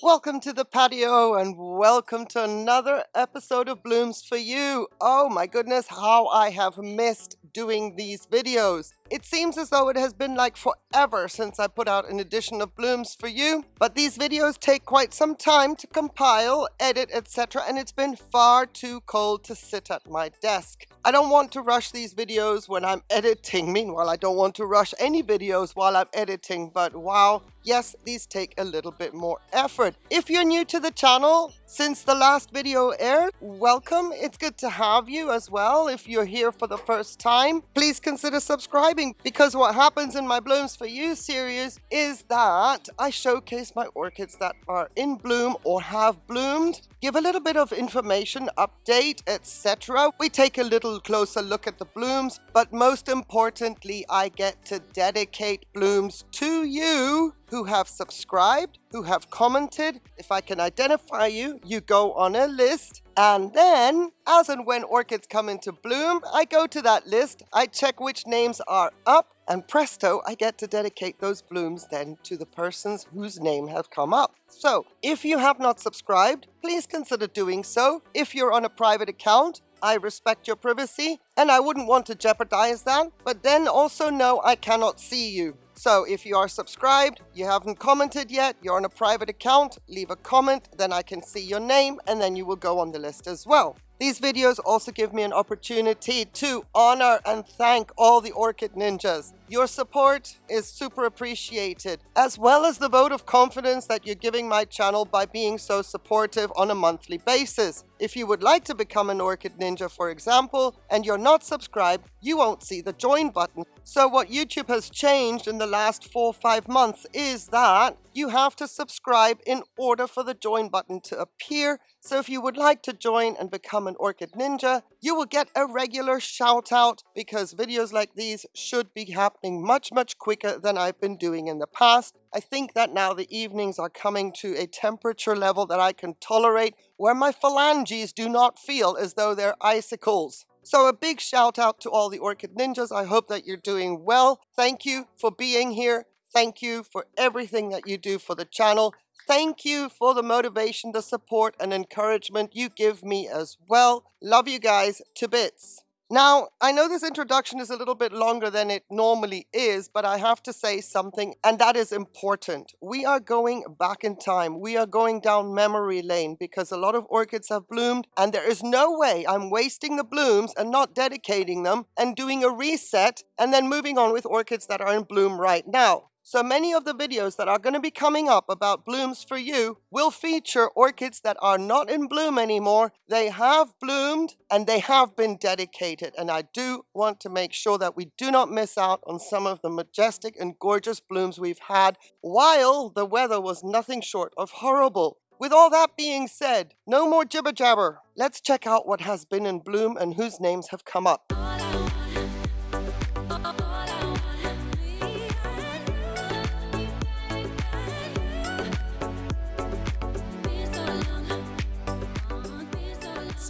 Welcome to the patio and welcome to another episode of Blooms for You. Oh my goodness, how I have missed doing these videos. It seems as though it has been like forever since I put out an edition of Blooms for You, but these videos take quite some time to compile, edit, etc. and it's been far too cold to sit at my desk. I don't want to rush these videos when I'm editing. Meanwhile, I don't want to rush any videos while I'm editing, but wow, yes, these take a little bit more effort. If you're new to the channel, since the last video aired, welcome. It's good to have you as well. If you're here for the first time, please consider subscribing because what happens in my Blooms for You series is that I showcase my orchids that are in bloom or have bloomed, give a little bit of information, update, etc. We take a little closer look at the blooms, but most importantly, I get to dedicate blooms to you who have subscribed, who have commented. If I can identify you, you go on a list. And then, as and when orchids come into bloom, I go to that list, I check which names are up, and presto, I get to dedicate those blooms then to the persons whose name have come up. So, if you have not subscribed, please consider doing so. If you're on a private account, I respect your privacy and I wouldn't want to jeopardize that, but then also know I cannot see you. So if you are subscribed, you haven't commented yet, you're on a private account, leave a comment, then I can see your name and then you will go on the list as well. These videos also give me an opportunity to honor and thank all the Orchid Ninjas. Your support is super appreciated, as well as the vote of confidence that you're giving my channel by being so supportive on a monthly basis. If you would like to become an Orchid Ninja, for example, and you're not subscribed, you won't see the join button. So what YouTube has changed in the last four or five months is that you have to subscribe in order for the join button to appear. So if you would like to join and become an Orchid Ninja, you will get a regular shout out because videos like these should be happening much, much quicker than I've been doing in the past. I think that now the evenings are coming to a temperature level that I can tolerate where my phalanges do not feel as though they're icicles. So a big shout out to all the Orchid Ninjas. I hope that you're doing well. Thank you for being here. Thank you for everything that you do for the channel. Thank you for the motivation, the support, and encouragement you give me as well. Love you guys to bits. Now, I know this introduction is a little bit longer than it normally is, but I have to say something, and that is important. We are going back in time. We are going down memory lane because a lot of orchids have bloomed, and there is no way I'm wasting the blooms and not dedicating them and doing a reset and then moving on with orchids that are in bloom right now. So many of the videos that are going to be coming up about blooms for you will feature orchids that are not in bloom anymore. They have bloomed and they have been dedicated. And I do want to make sure that we do not miss out on some of the majestic and gorgeous blooms we've had while the weather was nothing short of horrible. With all that being said, no more jibber jabber. Let's check out what has been in bloom and whose names have come up.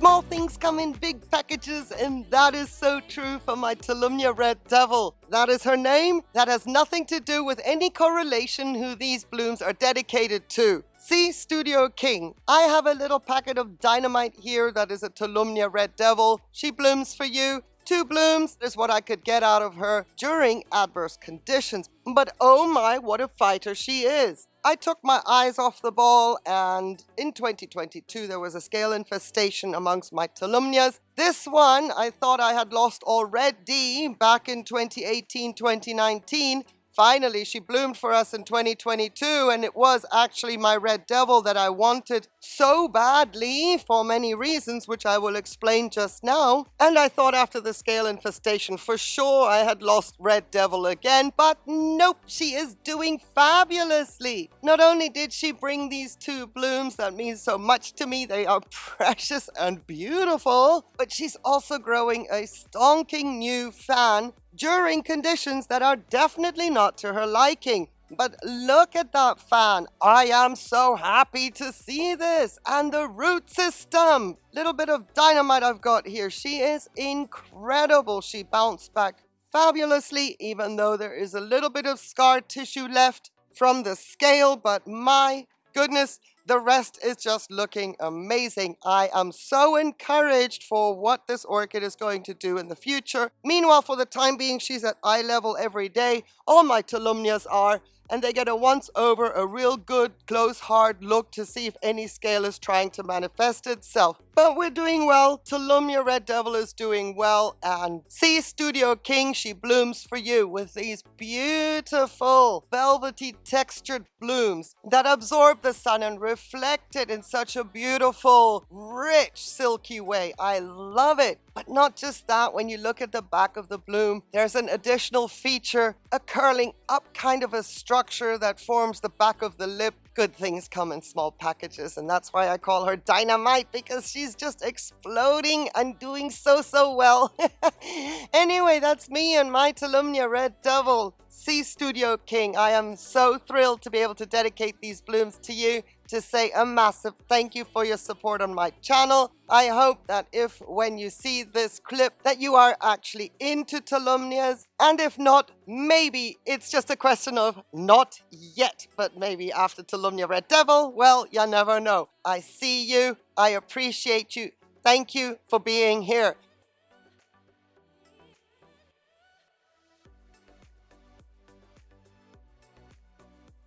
Small things come in big packages, and that is so true for my Tolumnia Red Devil. That is her name. That has nothing to do with any correlation who these blooms are dedicated to. See, Studio King, I have a little packet of dynamite here that is a Tolumnia Red Devil. She blooms for you. Two blooms is what I could get out of her during adverse conditions. But oh my, what a fighter she is. I took my eyes off the ball and in 2022 there was a scale infestation amongst my Tolumnias. This one I thought I had lost already back in 2018-2019 Finally, she bloomed for us in 2022, and it was actually my Red Devil that I wanted so badly for many reasons, which I will explain just now. And I thought after the scale infestation, for sure I had lost Red Devil again, but nope, she is doing fabulously. Not only did she bring these two blooms that mean so much to me, they are precious and beautiful, but she's also growing a stonking new fan during conditions that are definitely not to her liking. But look at that fan. I am so happy to see this. And the root system. Little bit of dynamite I've got here. She is incredible. She bounced back fabulously, even though there is a little bit of scar tissue left from the scale. But my goodness, the rest is just looking amazing. I am so encouraged for what this orchid is going to do in the future. Meanwhile, for the time being, she's at eye level every day. All my Tolumnias are and they get a once over, a real good, close, hard look to see if any scale is trying to manifest itself. But we're doing well, Tolumnia Red Devil is doing well, and C Studio King, she blooms for you with these beautiful, velvety textured blooms that absorb the sun and reflect it in such a beautiful, rich, silky way. I love it. But not just that, when you look at the back of the bloom, there's an additional feature, a curling up kind of a structure that forms the back of the lip. Good things come in small packages, and that's why I call her Dynamite, because she's just exploding and doing so, so well. anyway, that's me and my Tolumnia Red Devil. C Studio King, I am so thrilled to be able to dedicate these blooms to you to say a massive thank you for your support on my channel. I hope that if when you see this clip that you are actually into Tolumnias and if not, maybe it's just a question of not yet, but maybe after Tolumnia Red Devil, well, you never know. I see you, I appreciate you, thank you for being here.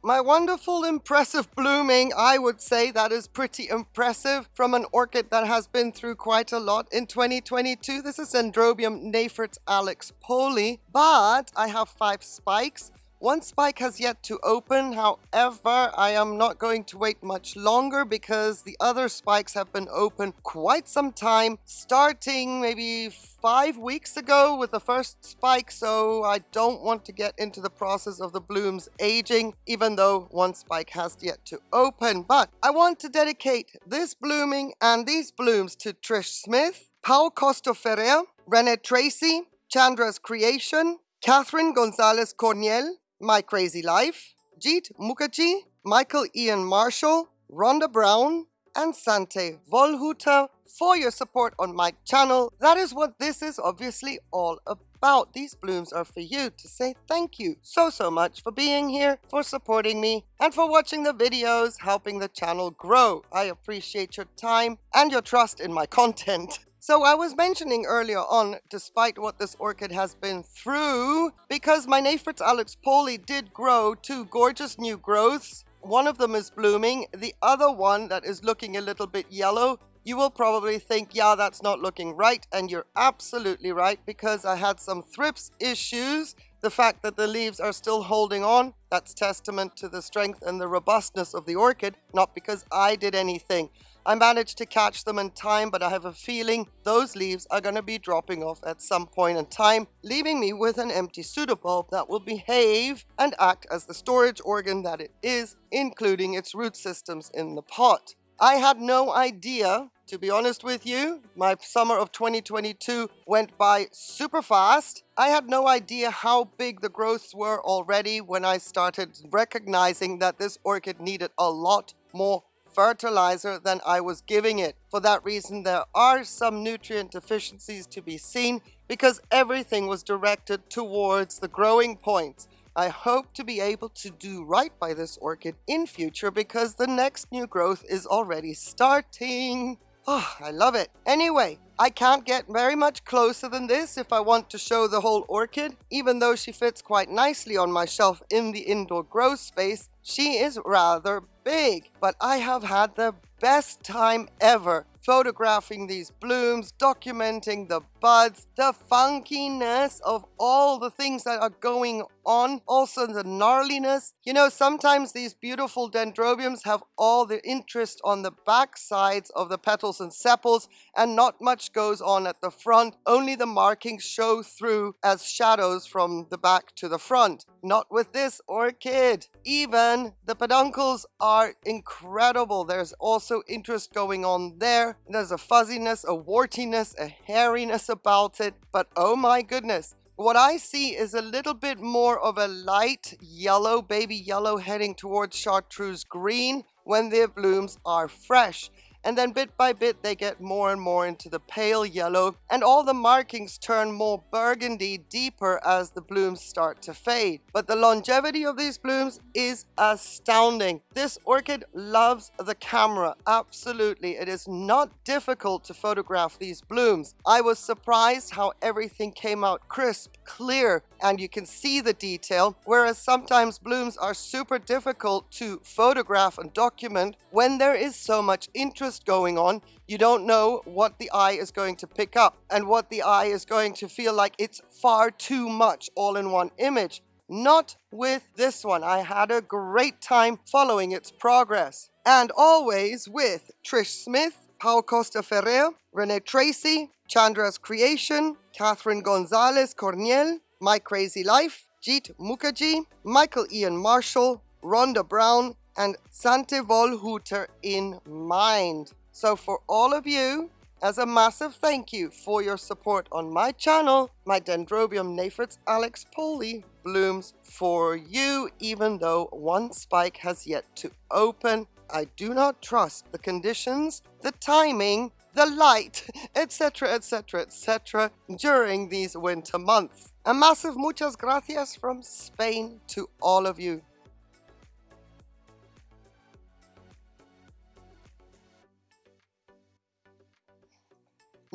My wonderful, impressive blooming, I would say that is pretty impressive from an orchid that has been through quite a lot in 2022. This is Dendrobium Neifert Alex Poli, but I have five spikes one spike has yet to open, however, I am not going to wait much longer because the other spikes have been open quite some time, starting maybe five weeks ago with the first spike, so I don't want to get into the process of the blooms aging, even though one spike has yet to open. But I want to dedicate this blooming and these blooms to Trish Smith, Paul Costa Ferrer, Renee Tracy, Chandra's Creation, Catherine Gonzalez Corniel, my Crazy Life, Jeet Mukherjee, Michael Ian Marshall, Rhonda Brown, and Sante Volhuta for your support on my channel. That is what this is obviously all about. These blooms are for you to say thank you so, so much for being here, for supporting me, and for watching the videos, helping the channel grow. I appreciate your time and your trust in my content. So I was mentioning earlier on, despite what this orchid has been through, because my Neifert Alex Poli did grow two gorgeous new growths. One of them is blooming, the other one that is looking a little bit yellow, you will probably think, yeah, that's not looking right, and you're absolutely right, because I had some thrips issues. The fact that the leaves are still holding on, that's testament to the strength and the robustness of the orchid, not because I did anything. I managed to catch them in time, but I have a feeling those leaves are going to be dropping off at some point in time, leaving me with an empty pseudobulb that will behave and act as the storage organ that it is, including its root systems in the pot. I had no idea, to be honest with you, my summer of 2022 went by super fast. I had no idea how big the growths were already when I started recognizing that this orchid needed a lot more fertilizer than I was giving it. For that reason, there are some nutrient deficiencies to be seen because everything was directed towards the growing points. I hope to be able to do right by this orchid in future because the next new growth is already starting. Oh, I love it. Anyway, I can't get very much closer than this if I want to show the whole orchid. Even though she fits quite nicely on my shelf in the indoor grow space, she is rather big. But I have had the best time ever photographing these blooms, documenting the buds, the funkiness of all the things that are going on, also the gnarliness. You know, sometimes these beautiful dendrobiums have all the interest on the back sides of the petals and sepals and not much goes on at the front. Only the markings show through as shadows from the back to the front. Not with this orchid. Even the peduncles are incredible. There's also interest going on there. There's a fuzziness, a wartiness, a hairiness about it. But oh my goodness, what I see is a little bit more of a light yellow, baby yellow heading towards chartreuse green when their blooms are fresh. And then bit by bit they get more and more into the pale yellow and all the markings turn more burgundy deeper as the blooms start to fade. But the longevity of these blooms is astounding. This orchid loves the camera, absolutely. It is not difficult to photograph these blooms. I was surprised how everything came out crisp, clear, and you can see the detail, whereas sometimes blooms are super difficult to photograph and document when there is so much interest going on, you don't know what the eye is going to pick up and what the eye is going to feel like it's far too much all in one image. Not with this one. I had a great time following its progress. And always with Trish Smith, Paul Costa Ferrer, Renee Tracy, Chandra's Creation, Catherine Gonzalez Corniel, My Crazy Life, Jeet Mukherjee, Michael Ian Marshall, Rhonda Brown, and Sante Volhooter in mind. So for all of you, as a massive thank you for your support on my channel, my Dendrobium Naphrix Alex Poli blooms for you, even though one spike has yet to open. I do not trust the conditions, the timing, the light, etc, etc, etc during these winter months. A massive muchas gracias from Spain to all of you.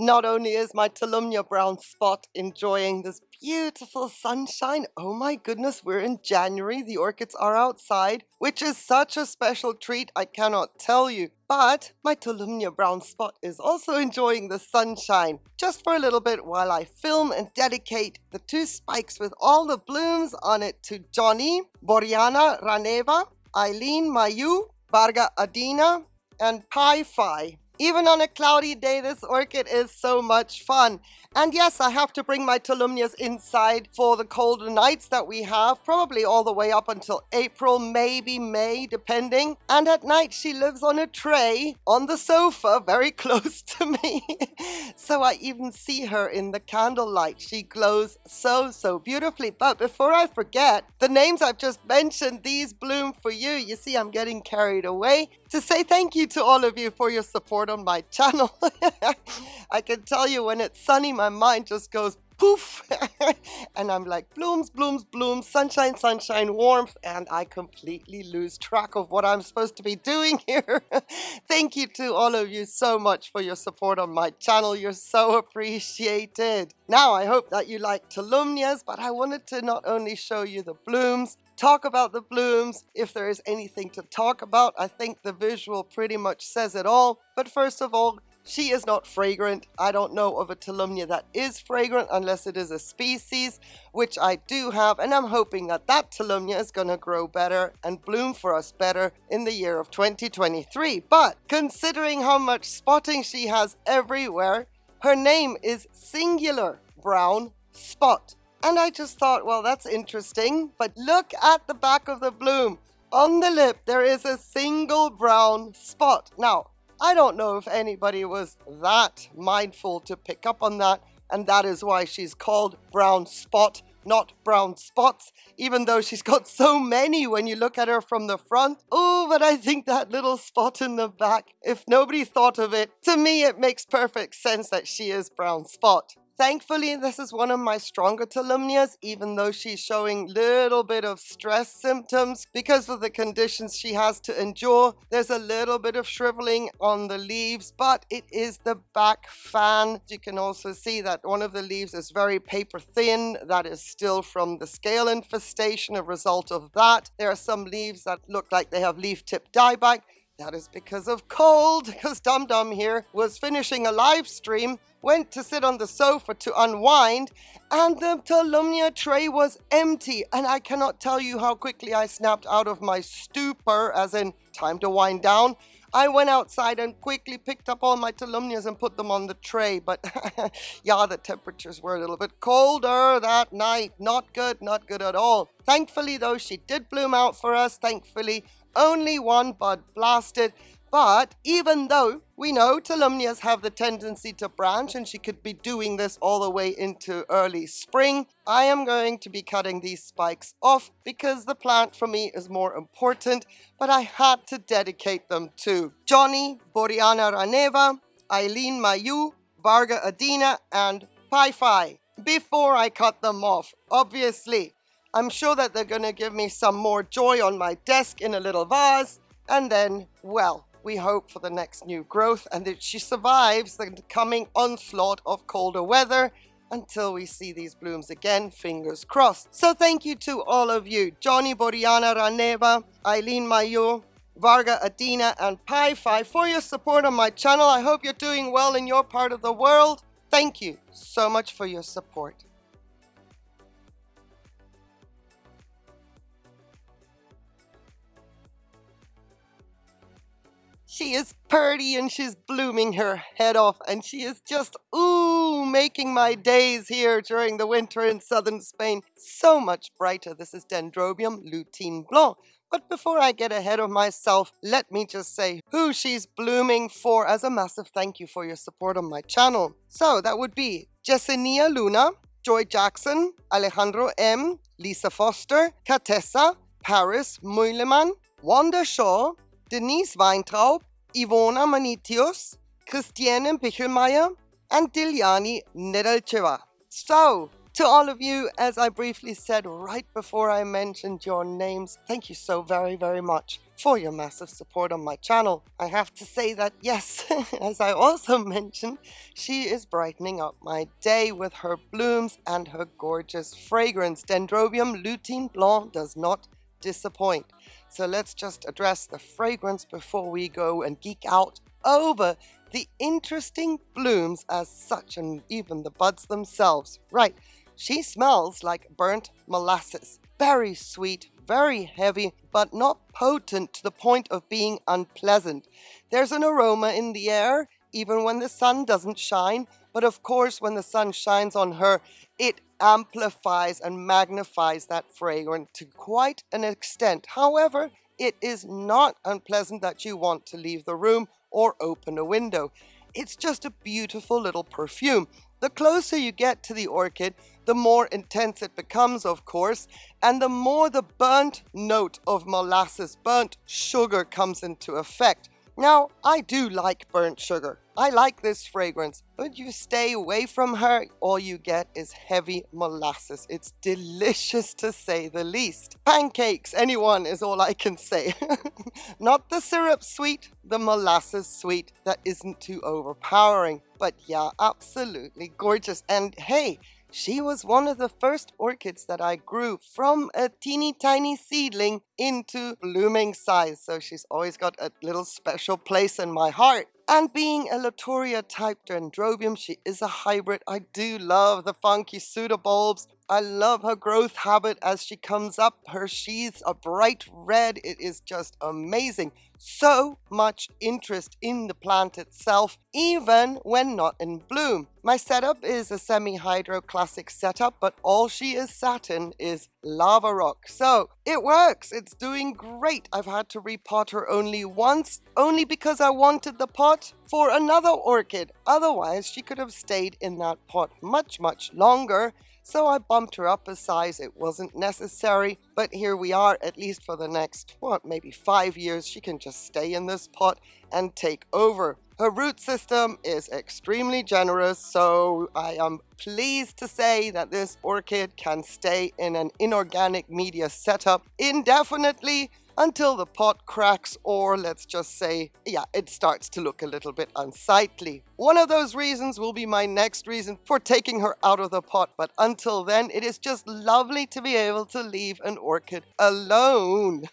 Not only is my Tolumnia brown spot enjoying this beautiful sunshine, oh my goodness, we're in January, the orchids are outside, which is such a special treat, I cannot tell you. But my Tolumnia brown spot is also enjoying the sunshine, just for a little bit while I film and dedicate the two spikes with all the blooms on it to Johnny, Boriana Raneva, Eileen Mayu, Varga Adina, and Pi Phi. Even on a cloudy day, this orchid is so much fun. And yes, I have to bring my Tolumnias inside for the colder nights that we have, probably all the way up until April, maybe May, depending. And at night, she lives on a tray on the sofa very close to me. so I even see her in the candlelight. She glows so, so beautifully. But before I forget, the names I've just mentioned, these bloom for you. You see, I'm getting carried away to say thank you to all of you for your support on my channel. I can tell you when it's sunny, my mind just goes poof. And I'm like blooms blooms blooms sunshine sunshine warmth and I completely lose track of what I'm supposed to be doing here. Thank you to all of you so much for your support on my channel. You're so appreciated. Now I hope that you like Tolumnias but I wanted to not only show you the blooms talk about the blooms if there is anything to talk about I think the visual pretty much says it all but first of all she is not fragrant. I don't know of a Tolumnia that is fragrant unless it is a species, which I do have, and I'm hoping that that Tolumnia is going to grow better and bloom for us better in the year of 2023. But considering how much spotting she has everywhere, her name is Singular Brown Spot. And I just thought, well, that's interesting. But look at the back of the bloom. On the lip, there is a single brown spot. Now, I don't know if anybody was that mindful to pick up on that, and that is why she's called Brown Spot, not Brown Spots, even though she's got so many when you look at her from the front. Oh, but I think that little spot in the back, if nobody thought of it, to me it makes perfect sense that she is Brown Spot. Thankfully, this is one of my stronger Tolumnias, even though she's showing little bit of stress symptoms because of the conditions she has to endure. There's a little bit of shriveling on the leaves, but it is the back fan. You can also see that one of the leaves is very paper thin. That is still from the scale infestation, a result of that. There are some leaves that look like they have leaf tip dieback. That is because of cold, because Dum Dum here was finishing a live stream went to sit on the sofa to unwind, and the Tolumnia tray was empty. And I cannot tell you how quickly I snapped out of my stupor, as in time to wind down. I went outside and quickly picked up all my Tolumnias and put them on the tray. But yeah, the temperatures were a little bit colder that night. Not good, not good at all. Thankfully, though, she did bloom out for us. Thankfully, only one bud blasted. But even though We know Tolumnias have the tendency to branch and she could be doing this all the way into early spring. I am going to be cutting these spikes off because the plant for me is more important, but I had to dedicate them to Johnny, Boriana Raneva, Eileen Mayu, Varga Adina, and Pi Phi before I cut them off, obviously. I'm sure that they're going to give me some more joy on my desk in a little vase, and then, well, we hope for the next new growth and that she survives the coming onslaught of colder weather until we see these blooms again, fingers crossed. So thank you to all of you, Johnny Boriana Raneva, Eileen Mayo, Varga Adina, and Pi for your support on my channel. I hope you're doing well in your part of the world. Thank you so much for your support. She is purty and she's blooming her head off and she is just, ooh, making my days here during the winter in southern Spain so much brighter. This is Dendrobium lutein blanc. But before I get ahead of myself, let me just say who she's blooming for as a massive thank you for your support on my channel. So that would be Jessenia Luna, Joy Jackson, Alejandro M, Lisa Foster, Katessa, Paris Meuleman, Wanda Shaw, Denise Weintraub, Ivona Manitius, Christiane Pichelmeier, and Dilyani Nedelcheva. So, to all of you, as I briefly said right before I mentioned your names, thank you so very, very much for your massive support on my channel. I have to say that yes, as I also mentioned, she is brightening up my day with her blooms and her gorgeous fragrance. Dendrobium lutein blanc does not disappoint. So let's just address the fragrance before we go and geek out over the interesting blooms as such and even the buds themselves. Right, she smells like burnt molasses. Very sweet, very heavy, but not potent to the point of being unpleasant. There's an aroma in the air, even when the sun doesn't shine, but of course when the sun shines on her, it amplifies and magnifies that fragrance to quite an extent. However, it is not unpleasant that you want to leave the room or open a window. It's just a beautiful little perfume. The closer you get to the orchid, the more intense it becomes, of course, and the more the burnt note of molasses, burnt sugar comes into effect. Now, I do like burnt sugar. I like this fragrance, but you stay away from her, all you get is heavy molasses. It's delicious to say the least. Pancakes, anyone is all I can say. Not the syrup sweet, the molasses sweet that isn't too overpowering. But yeah, absolutely gorgeous. And hey, she was one of the first orchids that I grew from a teeny tiny seedling into blooming size. So she's always got a little special place in my heart. And being a Latouria type dendrobium, she is a hybrid. I do love the funky pseudobulbs. I love her growth habit as she comes up. Her sheaths are bright red. It is just amazing. So much interest in the plant itself, even when not in bloom. My setup is a semi-hydro classic setup, but all she is sat in is lava rock. So it works. It's doing great. I've had to repot her only once, only because I wanted the pot for another orchid. Otherwise, she could have stayed in that pot much, much longer. So I bumped her up a size. It wasn't necessary, but here we are, at least for the next, what, maybe five years. She can just stay in this pot and take over. Her root system is extremely generous, so I am pleased to say that this orchid can stay in an inorganic media setup indefinitely until the pot cracks or let's just say, yeah, it starts to look a little bit unsightly. One of those reasons will be my next reason for taking her out of the pot, but until then, it is just lovely to be able to leave an orchid alone.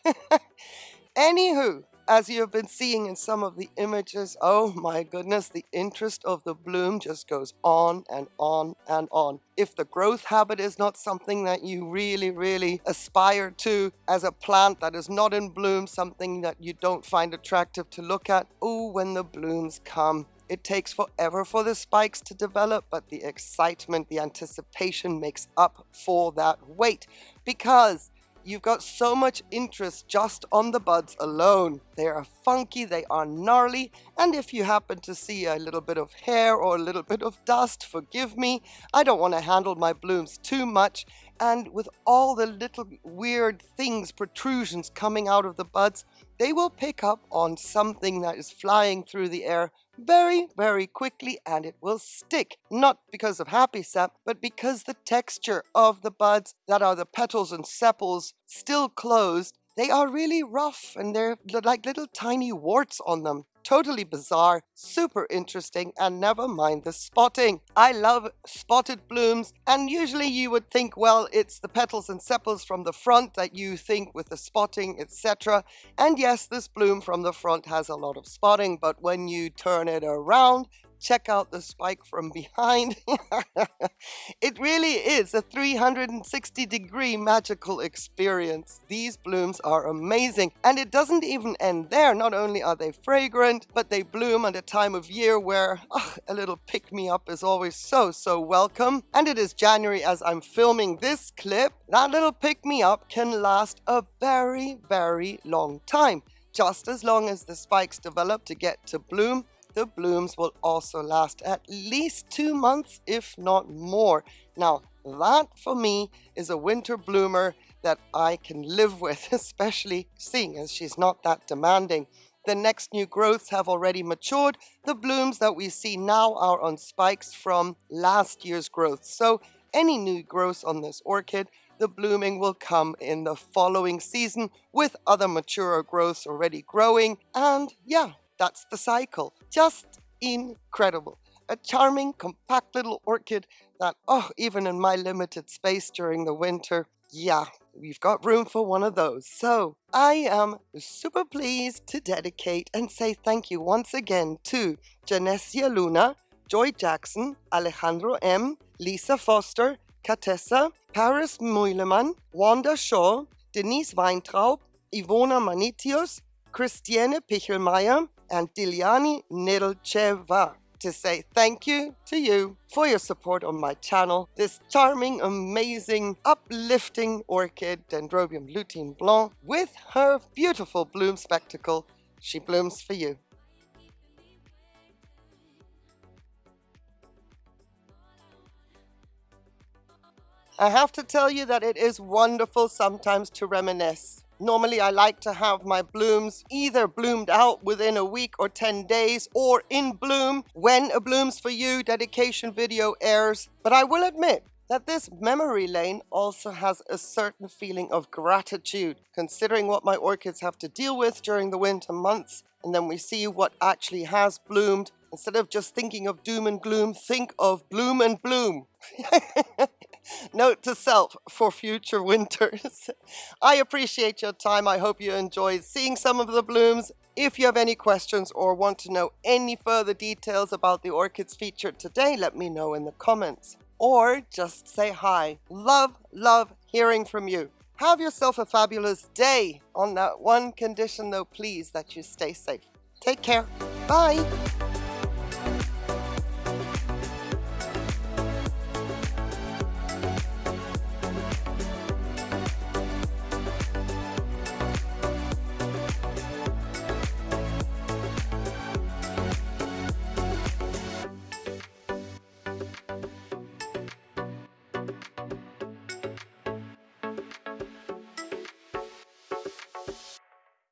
Anywho, as you have been seeing in some of the images, oh my goodness, the interest of the bloom just goes on and on and on. If the growth habit is not something that you really, really aspire to as a plant that is not in bloom, something that you don't find attractive to look at, oh, when the blooms come, it takes forever for the spikes to develop, but the excitement, the anticipation makes up for that wait because you've got so much interest just on the buds alone. They are funky, they are gnarly, and if you happen to see a little bit of hair or a little bit of dust, forgive me. I don't want to handle my blooms too much, and with all the little weird things, protrusions coming out of the buds, they will pick up on something that is flying through the air very, very quickly and it will stick. Not because of happy sap, but because the texture of the buds that are the petals and sepals still closed, they are really rough and they're like little tiny warts on them totally bizarre, super interesting, and never mind the spotting. I love spotted blooms, and usually you would think, well, it's the petals and sepals from the front that you think with the spotting, etc. And yes, this bloom from the front has a lot of spotting, but when you turn it around, check out the spike from behind. it really is a 360 degree magical experience. These blooms are amazing and it doesn't even end there. Not only are they fragrant, but they bloom at a time of year where oh, a little pick-me-up is always so, so welcome. And it is January as I'm filming this clip. That little pick-me-up can last a very, very long time just as long as the spikes develop to get to bloom the blooms will also last at least two months, if not more. Now, that for me is a winter bloomer that I can live with, especially seeing as she's not that demanding. The next new growths have already matured. The blooms that we see now are on spikes from last year's growth. So any new growths on this orchid, the blooming will come in the following season with other mature growths already growing. And yeah, that's the cycle. Just incredible. A charming, compact little orchid that, oh, even in my limited space during the winter, yeah, we've got room for one of those. So I am super pleased to dedicate and say thank you once again to Janessia Luna, Joy Jackson, Alejandro M., Lisa Foster, Katessa, Paris Meulemann, Wanda Shaw, Denise Weintraub, Ivona Manitius, Christiane Pichelmeier, and Dilyani Nedelcheva to say thank you to you for your support on my channel. This charming, amazing, uplifting orchid, Dendrobium lutein blanc, with her beautiful bloom spectacle, she blooms for you. I have to tell you that it is wonderful sometimes to reminisce. Normally I like to have my blooms either bloomed out within a week or 10 days or in bloom when a Blooms For You dedication video airs. But I will admit that this memory lane also has a certain feeling of gratitude considering what my orchids have to deal with during the winter months and then we see what actually has bloomed. Instead of just thinking of doom and gloom, think of bloom and bloom. Note to self for future winters. I appreciate your time. I hope you enjoyed seeing some of the blooms. If you have any questions or want to know any further details about the orchids featured today, let me know in the comments. Or just say hi. Love, love hearing from you. Have yourself a fabulous day. On that one condition though, please, that you stay safe. Take care. Bye.